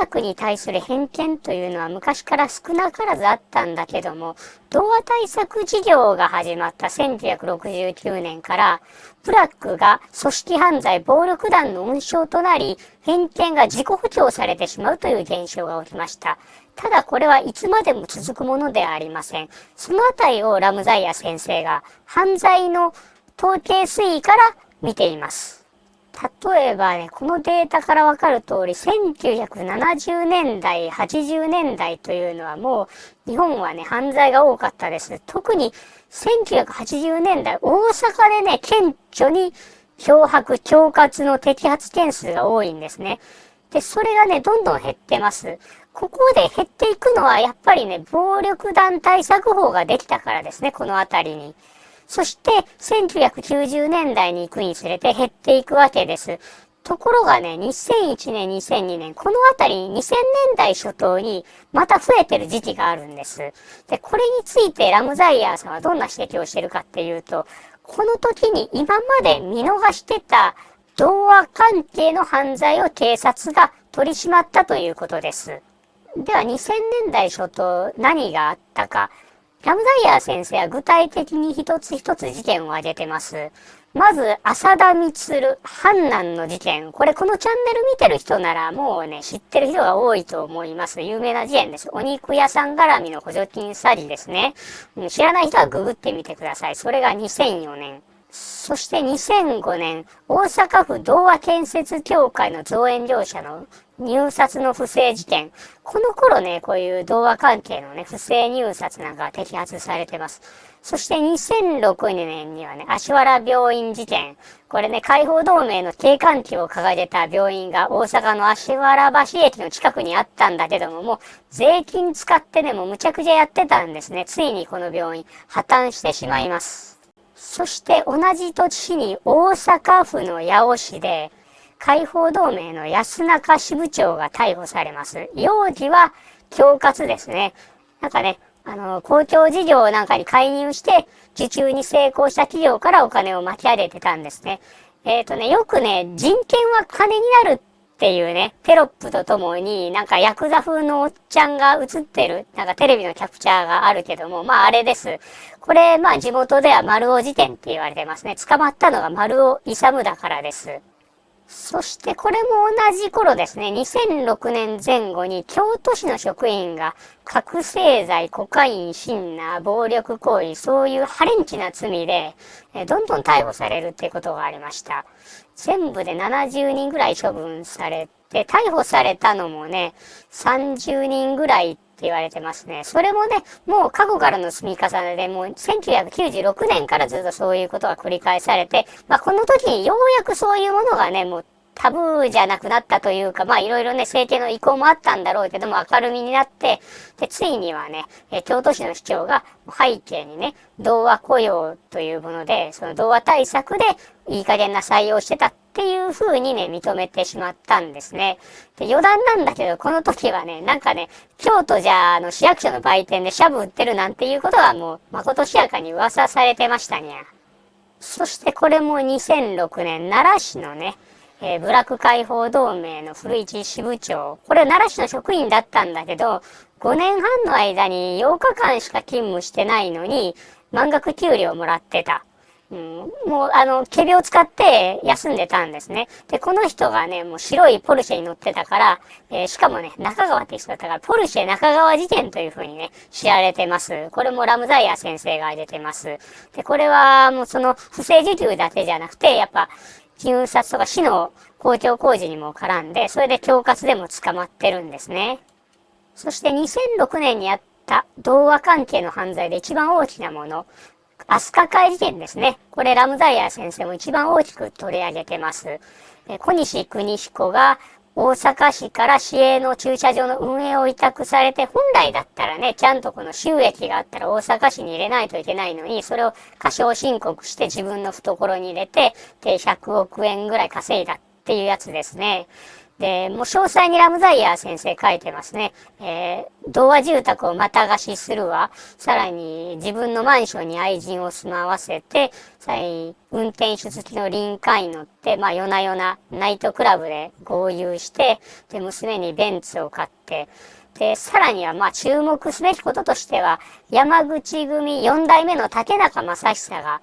ラクに対する偏見というのは昔から少なからずあったんだけども、童話対策事業が始まった1969年から、ブラックが組織犯罪暴力団の温床となり、偏見が自己補強されてしまうという現象が起きました。ただこれはいつまでも続くものではありません。そのあたりをラムザイア先生が犯罪の統計推移から見ています。例えばね、このデータからわかる通り、1970年代、80年代というのはもう、日本はね、犯罪が多かったです。特に1980年代、大阪でね、顕著に漂白、恐喝の摘発件数が多いんですね。で、それがね、どんどん減ってます。ここで減っていくのは、やっぱりね、暴力団対策法ができたからですね、このあたりに。そして、1990年代に行くにつれて減っていくわけです。ところがね、2001年、2002年、このあたり2000年代初頭にまた増えてる時期があるんです。で、これについてラムザイヤーさんはどんな指摘をしてるかっていうと、この時に今まで見逃してた童話関係の犯罪を警察が取り締まったということです。では2000年代初頭何があったか。ラムダイヤー先生は具体的に一つ一つ事件を挙げてます。まず、浅田光、阪南の事件。これ、このチャンネル見てる人ならもうね、知ってる人が多いと思います。有名な事件です。お肉屋さん絡みの補助金詐欺ですね。知らない人はググってみてください。それが2004年。そして2005年、大阪府童話建設協会の造園業者の入札の不正事件。この頃ね、こういう童話関係のね、不正入札なんか摘発されてます。そして2006年にはね、足原病院事件。これね、解放同盟の警官旗を掲げた病院が大阪の足原橋駅の近くにあったんだけども、もう税金使ってね、もうむちゃくちゃやってたんですね。ついにこの病院破綻してしまいます。そして同じ年に大阪府の八尾市で、解放同盟の安中支部長が逮捕されます。容疑は恐喝ですね。なんかね、あの、公共事業なんかに介入して、受注に成功した企業からお金を巻き上げてたんですね。えっ、ー、とね、よくね、人権は金になるっていうね、テロップとともに、なんかヤクザ風のおっちゃんが映ってる、なんかテレビのキャプチャーがあるけども、まああれです。これ、まあ地元では丸尾事件って言われてますね。捕まったのが丸尾勇だからです。そしてこれも同じ頃ですね、2006年前後に京都市の職員が覚醒剤、コカイン、シンナー、暴力行為、そういうハレンチな罪で、どんどん逮捕されるっていうことがありました。全部で70人ぐらい処分されて、逮捕されたのもね、30人ぐらいって言われてますね。それもね、もう過去からの積み重ねで、もう1996年からずっとそういうことが繰り返されて、まあこの時にようやくそういうものがね、もうタブーじゃなくなったというか、まあいろいろね、政権の意向もあったんだろうけども、明るみになって、で、ついにはね、え京都市の市長が背景にね、童話雇用というもので、その童話対策でいい加減な採用してたっていう風にね、認めてしまったんですね。で、余談なんだけど、この時はね、なんかね、京都じゃあの市役所の売店でシャブ売ってるなんていうことはもう、まことしやかに噂されてましたにゃ。そしてこれも2006年、奈良市のね、えー、ブラック解放同盟の古市支部長。これは奈良市の職員だったんだけど、5年半の間に8日間しか勤務してないのに、満額給料をもらってた。うん、もう、あの、仮病を使って休んでたんですね。で、この人がね、もう白いポルシェに乗ってたから、えー、しかもね、中川って人だったから、ポルシェ中川事件という風にね、知られてます。これもラムザイア先生が挙げてます。で、これはもうその不正受給だけじゃなくて、やっぱ、入札とか市の公共工事にも絡んで、それで恐喝でも捕まってるんですね。そして2006年にあった童話関係の犯罪で一番大きなもの、アスカ会事件ですね。これラムザイヤー先生も一番大きく取り上げてます。小西国彦が大阪市から市営の駐車場の運営を委託されて、本来だったらね、ちゃんとこの収益があったら大阪市に入れないといけないのに、それを過小申告して自分の懐に入れて、で、100億円ぐらい稼いだっていうやつですね。で、もう詳細にラムザイヤー先生書いてますね。えー、童話住宅をまた貸しするわ。さらに自分のマンションに愛人を住まわせて、さらに運転手付きの臨海に乗って、まあ夜な夜なナイトクラブで合流して、で、娘にベンツを買って、で、さらにはまあ注目すべきこととしては、山口組4代目の竹中正久が、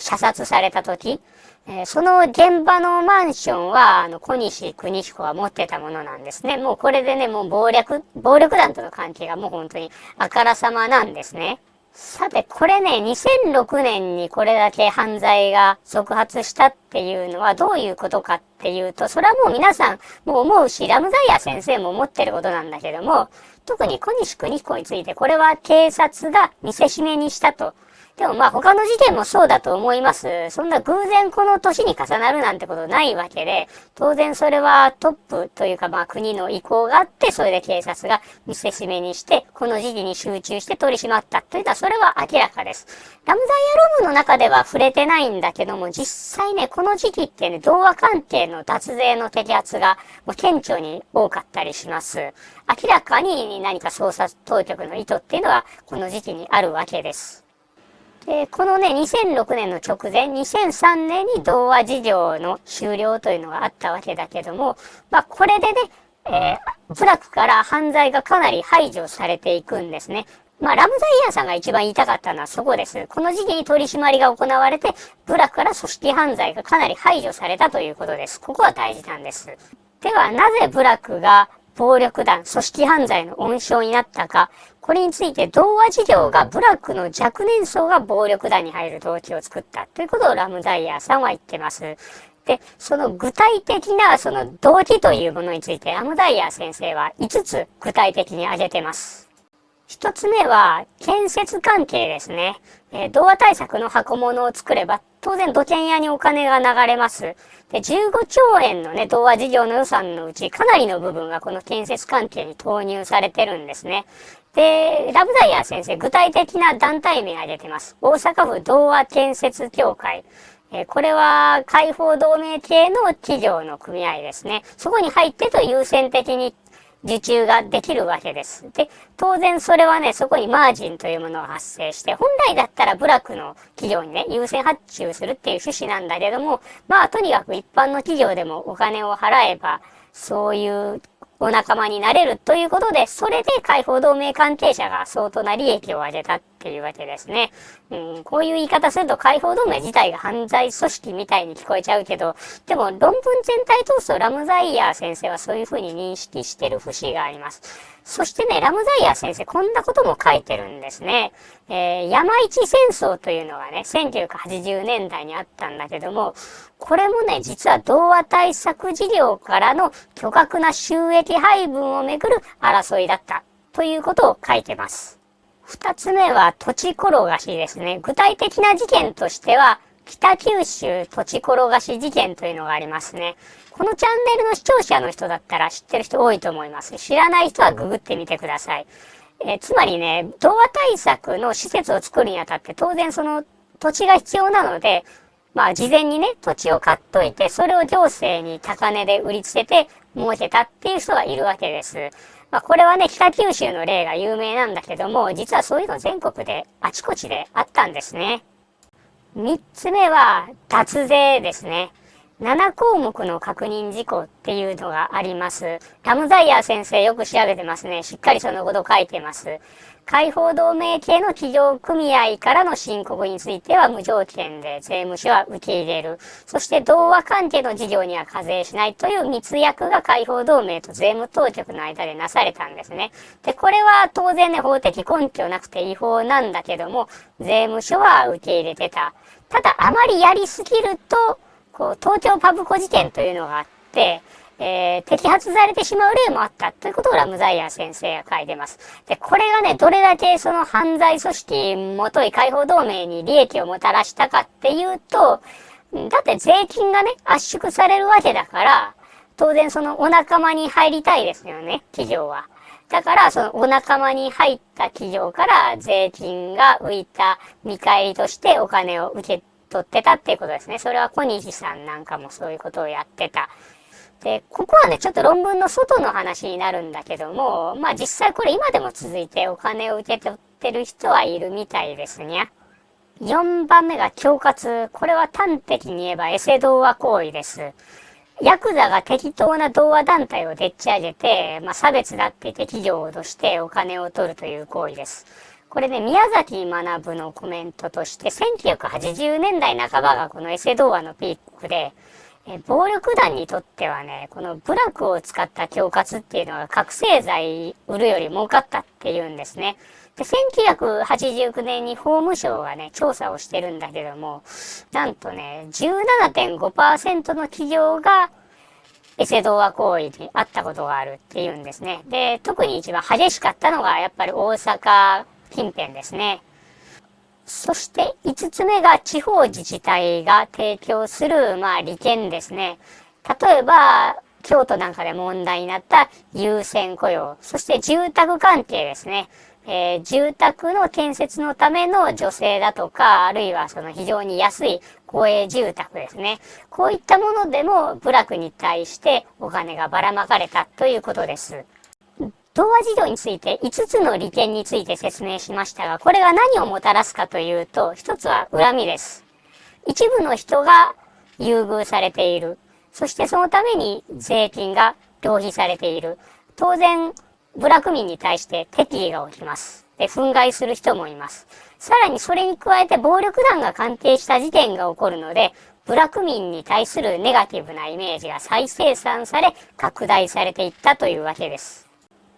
射殺された時、え、その現場のマンションは、あの、小西邦彦が持ってたものなんですね。もうこれでね、もう暴力、暴力団との関係がもう本当にあからさまなんですね。さて、これね、2006年にこれだけ犯罪が続発したっていうのはどういうことかっていうと、それはもう皆さんもう思うし、ラムザイヤ先生も思ってることなんだけども、特に小西邦彦について、これは警察が見せしめにしたとでもまあ他の事件もそうだと思います。そんな偶然この年に重なるなんてことないわけで、当然それはトップというかまあ国の意向があって、それで警察が見せしめにして、この時期に集中して取り締まったというのはそれは明らかです。ラムダイアロームの中では触れてないんだけども、実際ね、この時期ってね、童話関係の脱税の摘発がもう顕著に多かったりします。明らかに何か捜査当局の意図っていうのはこの時期にあるわけです。で、このね、2006年の直前、2003年に童話事業の終了というのがあったわけだけども、まあ、これでね、えー、プラクから犯罪がかなり排除されていくんですね。まあ、ラムザイヤーさんが一番言いたかったのはそこです。この時期に取り締まりが行われて、ブラックから組織犯罪がかなり排除されたということです。ここは大事なんです。では、なぜブラックが暴力団、組織犯罪の温床になったか、これについて童話事業がブラックの若年層が暴力団に入る動機を作ったということをラムダイヤーさんは言ってます。で、その具体的なその動機というものについてラムダイヤー先生は5つ具体的に挙げてます。一つ目は建設関係ですね。えー、童話対策の箱物を作れば当然土建屋にお金が流れます。で、15兆円のね、童話事業の予算のうち、かなりの部分がこの建設関係に投入されてるんですね。で、ラブダイヤー先生、具体的な団体名が出てます。大阪府童話建設協会。えこれは、解放同盟系の企業の組合ですね。そこに入ってと優先的に受注ができるわけです。で、当然それはね、そこにマージンというものが発生して、本来だったら部落の企業にね、優先発注するっていう趣旨なんだけども、まあとにかく一般の企業でもお金を払えば、そういうお仲間になれるということで、それで解放同盟関係者が相当な利益を上げたっていうわけですね。うん、こういう言い方すると解放同盟自体が犯罪組織みたいに聞こえちゃうけど、でも論文全体通すとラムザイヤー先生はそういうふうに認識してる節があります。そしてね、ラムザイヤー先生こんなことも書いてるんですね。えー、山一戦争というのがね、1980年代にあったんだけども、これもね、実は童話対策事業からの巨額な収益配分をめぐる争いだったということを書いてます。二つ目は土地転がしですね。具体的な事件としては、北九州土地転がし事件というのがありますね。このチャンネルの視聴者の人だったら知ってる人多いと思います。知らない人はググってみてください。えー、つまりね、童話対策の施設を作るにあたって当然その土地が必要なので、まあ事前にね、土地を買っといて、それを行政に高値で売りつけて儲けたっていう人がいるわけです。まあ、これはね、北九州の例が有名なんだけども、実はそういうの全国であちこちであったんですね。三つ目は、脱税ですね。7項目の確認事項っていうのがあります。ラムザイヤー先生よく調べてますね。しっかりそのこと書いてます。解放同盟系の企業組合からの申告については無条件で税務署は受け入れる。そして同和関係の事業には課税しないという密約が解放同盟と税務当局の間でなされたんですね。で、これは当然ね、法的根拠なくて違法なんだけども、税務署は受け入れてた。ただ、あまりやりすぎると、こう、東京パブコ事件というのがあって、えー、摘発されてしまう例もあったということをラムザイヤー先生が書いてます。で、これがね、どれだけその犯罪組織もとい解放同盟に利益をもたらしたかっていうと、だって税金がね、圧縮されるわけだから、当然そのお仲間に入りたいですよね、企業は。だから、そのお仲間に入った企業から税金が浮いた見返りとしてお金を受け取ってたっていうことですね。それは小西さんなんかもそういうことをやってた。で、ここはね、ちょっと論文の外の話になるんだけども、まあ実際これ今でも続いてお金を受け取ってる人はいるみたいですね。4番目が恐喝。これは端的に言えばエセ童話行為です。ヤクザが適当な童話団体をでっち上げて、まあ、差別だって言って企業を脅してお金を取るという行為です。これね、宮崎学のコメントとして、1980年代半ばがこのエセ童話のピークで、え暴力団にとってはね、この部落を使った恐喝っていうのは覚醒剤売るより儲かったっていうんですね。で、1989年に法務省がね、調査をしてるんだけども、なんとね、17.5%の企業がエセ童話行為にあったことがあるっていうんですね。で、特に一番激しかったのがやっぱり大阪近辺ですね。そして5つ目が地方自治体が提供する、まあ、利権ですね。例えば、京都なんかで問題になった優先雇用、そして住宅関係ですね。えー、住宅の建設のための助成だとか、あるいはその非常に安い公営住宅ですね。こういったものでも部落に対してお金がばらまかれたということです。童話事業について5つの利権について説明しましたが、これが何をもたらすかというと、1つは恨みです。一部の人が優遇されている。そしてそのために税金が浪費されている。当然、部落民に対して敵意が起きます。で、憤慨する人もいます。さらにそれに加えて暴力団が関係した事件が起こるので、部落民に対するネガティブなイメージが再生産され、拡大されていったというわけです。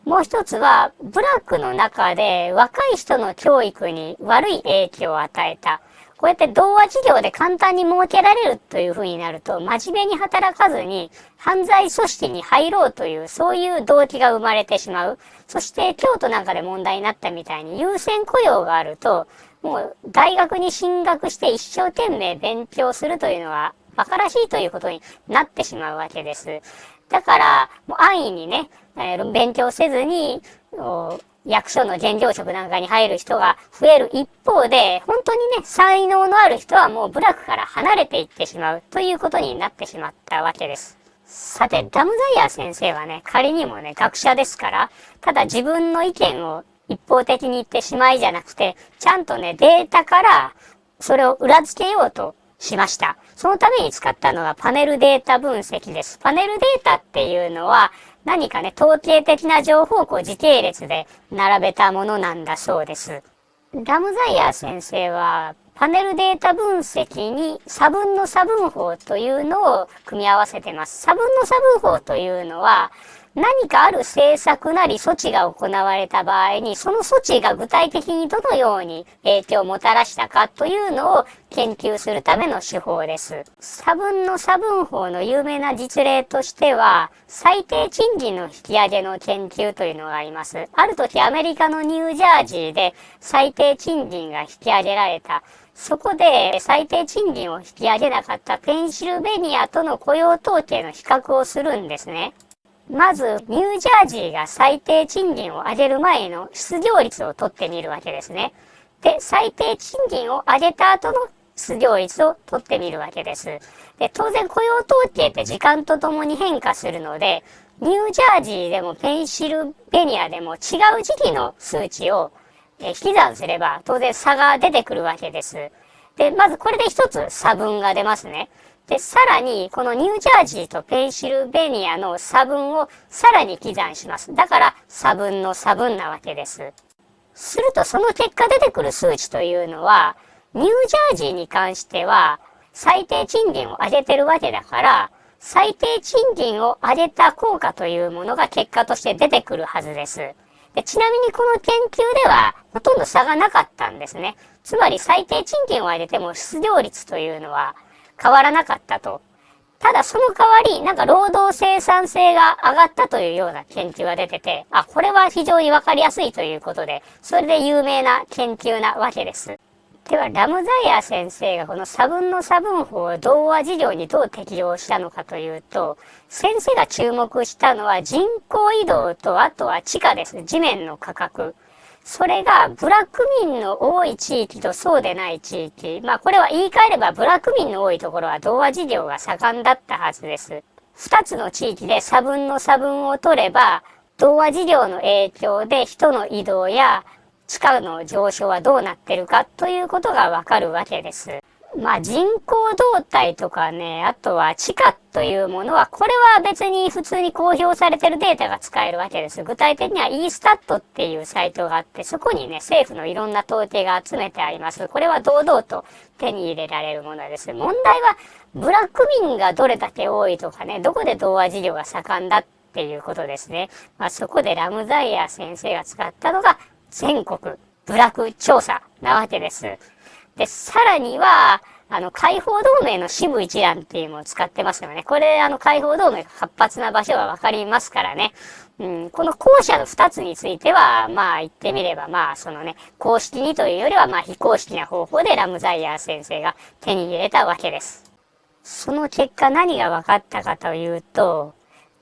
もう一つは、ブラックの中で若い人の教育に悪い影響を与えた。こうやって童話事業で簡単に設けられるという風になると、真面目に働かずに犯罪組織に入ろうという、そういう動機が生まれてしまう。そして京都なんかで問題になったみたいに優先雇用があると、もう大学に進学して一生懸命勉強するというのは馬鹿らしいということになってしまうわけです。だから、もう安易にね、勉強せずに、役所の現状職なんかに入る人が増える一方で、本当にね、才能のある人はもう部落から離れていってしまうということになってしまったわけです。さて、ダムザイヤー先生はね、仮にもね、学者ですから、ただ自分の意見を一方的に言ってしまいじゃなくて、ちゃんとね、データからそれを裏付けようとしました。そのために使ったのがパネルデータ分析です。パネルデータっていうのは何かね、統計的な情報をこう時系列で並べたものなんだそうです。ラムザイヤー先生はパネルデータ分析に差分の差分法というのを組み合わせてます。差分の差分法というのは何かある政策なり措置が行われた場合に、その措置が具体的にどのように影響をもたらしたかというのを研究するための手法です。差分の差分法の有名な実例としては、最低賃金の引き上げの研究というのがあります。ある時アメリカのニュージャージーで最低賃金が引き上げられた。そこで最低賃金を引き上げなかったペンシルベニアとの雇用統計の比較をするんですね。まず、ニュージャージーが最低賃金を上げる前の失業率を取ってみるわけですね。で、最低賃金を上げた後の失業率を取ってみるわけです。で、当然雇用統計って時間とともに変化するので、ニュージャージーでもペンシルベニアでも違う時期の数値を引き算すれば当然差が出てくるわけです。で、まずこれで一つ差分が出ますね。で、さらに、このニュージャージーとペンシルベニアの差分をさらに刻算します。だから、差分の差分なわけです。すると、その結果出てくる数値というのは、ニュージャージーに関しては、最低賃金を上げてるわけだから、最低賃金を上げた効果というものが結果として出てくるはずです。でちなみにこの研究では、ほとんど差がなかったんですね。つまり最低賃金を上げても失業率というのは変わらなかったと。ただその代わり、なんか労働生産性が上がったというような研究が出てて、あ、これは非常にわかりやすいということで、それで有名な研究なわけです。では、ラムザイア先生がこの差分の差分法を童話事業にどう適用したのかというと、先生が注目したのは人口移動と、あとは地価です。地面の価格。それがブラック民の多い地域とそうでない地域。まあこれは言い換えればブラック民の多いところは童話事業が盛んだったはずです。二つの地域で差分の差分を取れば、童話事業の影響で人の移動や地価の上昇はどうなってるかということがわかるわけです。まあ人口動態とかね、あとは地価というものは、これは別に普通に公表されてるデータが使えるわけです。具体的には e-stat っていうサイトがあって、そこにね、政府のいろんな統計が集めてあります。これは堂々と手に入れられるものです。問題は、ブラック民がどれだけ多いとかね、どこで童話事業が盛んだっていうことですね。まあそこでラムザイヤー先生が使ったのが、全国ブラック調査なわけです。で、さらには、あの、解放同盟の支部一覧っていうのを使ってますよね。これ、あの、解放同盟が活発な場所はわかりますからね。うん、この後者の二つについては、まあ言ってみれば、まあそのね、公式にというよりは、まあ非公式な方法でラムザイヤー先生が手に入れたわけです。その結果何が分かったかというと、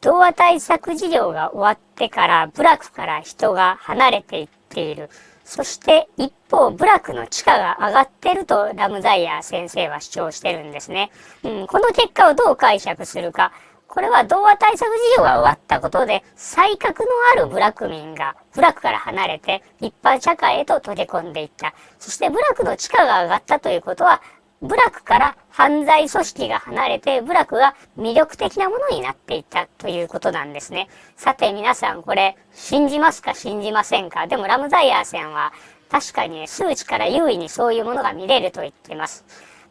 童話対策事業が終わってから、部落から人が離れていっている。そして一方、部落の地価が上がってるとラムザイヤー先生は主張してるんですね。うん、この結果をどう解釈するか。これは童話対策事業が終わったことで、才覚のある部落民が部落から離れて一般社会へと溶け込んでいった。そして部落の地価が上がったということは、部落から犯罪組織が離れて、部落が魅力的なものになっていったということなんですね。さて皆さんこれ、信じますか信じませんか？でもラムザイヤーさんは、確かに、ね、数値から優位にそういうものが見れると言っています。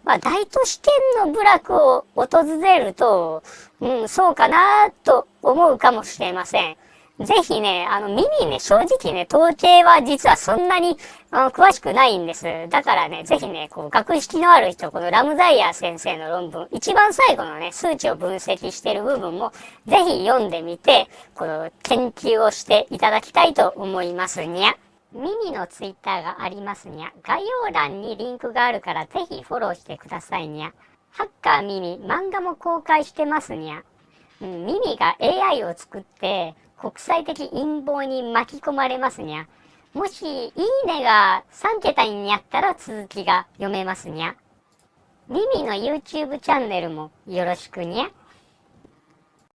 まあ、大都市圏の部落を訪れると、うん、そうかなと思うかもしれません。ぜひね、あの、耳ね、正直ね、統計は実はそんなに、あの、詳しくないんです。だからね、ぜひね、こう、学識のある人、このラムザイヤー先生の論文、一番最後のね、数値を分析している部分も、ぜひ読んでみて、この、研究をしていただきたいと思いますにゃ。ミミのツイッターがありますにゃ。概要欄にリンクがあるからぜひフォローしてくださいにゃ。ハッカーミミ、漫画も公開してますにゃ。うん、ミミが AI を作って、国際的陰謀に巻き込まれますにゃ。もし、いいねが3桁になったら続きが読めますにゃ。リミの YouTube チャンネルもよろしくにゃ。